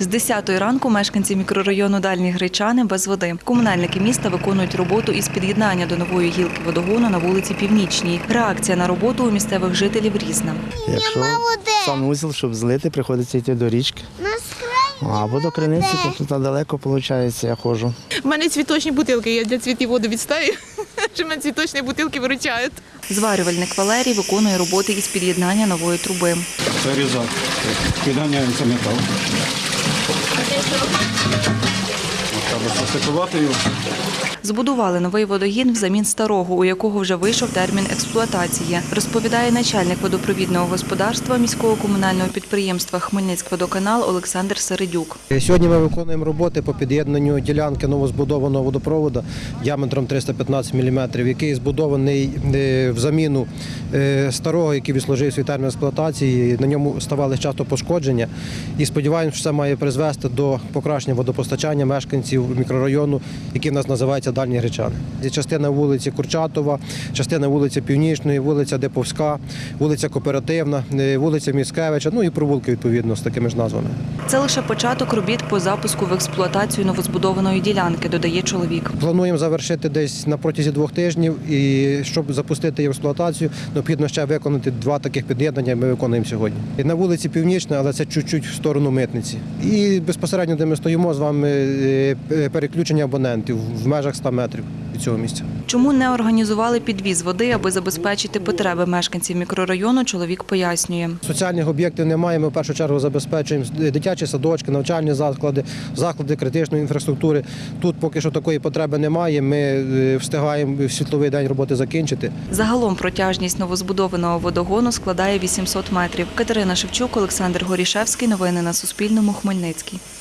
З 10 ранку мешканці мікрорайону Дальні Гречани без води. Комунальники міста виконують роботу із під'єднання до нової гілки водогону на вулиці Північній. Реакція на роботу у місцевих жителів різна. Якщо санузел, щоб злити, приходиться йти до річки. Або до криниці, тобто там далеко виходить, я ходжу. У мене цвіточні бутилки, я для цвітів воду відстаю, що мене цвіточні бутилки виручають. Зварювальник Валерій виконує роботи із під'єднання нової труби. Це різак. Підганяється метал. Збудували новий водогін взамін старого, у якого вже вийшов термін експлуатації, розповідає начальник водопровідного господарства міського комунального підприємства Хмельницькводоканал Олександр Середюк. Сьогодні ми виконуємо роботи по під'єднанню ділянки новозбудованого водопроводу діаметром 315 мм, який збудований е, в заміну старого, який відслужив свій термін експлуатації. На ньому ставали часто пошкодження. І сподіваємося, що це має призвести до покращення водопостачання мешканців мікрорайону, який в нас називається Дальні Гречани. Частина вулиці Курчатова, частина вулиці Північної, вулиця Деповська, вулиця Кооперативна, е, вулиця Міскевича, ну і провулки відповідно з такими ж назвами. Це лише початок робіт по запуску в експлуатацію новозбудованої ділянки, додає чоловік. Плануємо завершити десь на протязі двох тижнів. І щоб запустити експлуатацію, необхідно ще виконати два таких під'єднання. Ми виконуємо сьогодні. І на вулиці Північна, але це чуть-чуть в сторону митниці. І безпосередньо, де ми стоїмо з вами, е, е, переключення абонентів в межах 100 метрів цього місця. Чому не організували підвіз води, аби забезпечити потреби мешканців мікрорайону, чоловік пояснює. Соціальних об'єктів немає. Ми в першу чергу забезпечуємо дитячі садочки, навчальні заклади, заклади критичної інфраструктури. Тут поки що такої потреби немає. Ми е, встигаємо в світловий день роботи закінчити. Загалом протяжність новозбудованого водогону складає 800 метрів. Катерина Шевчук, Олександр Горішевський. Новини на Суспільному. Хмельницький.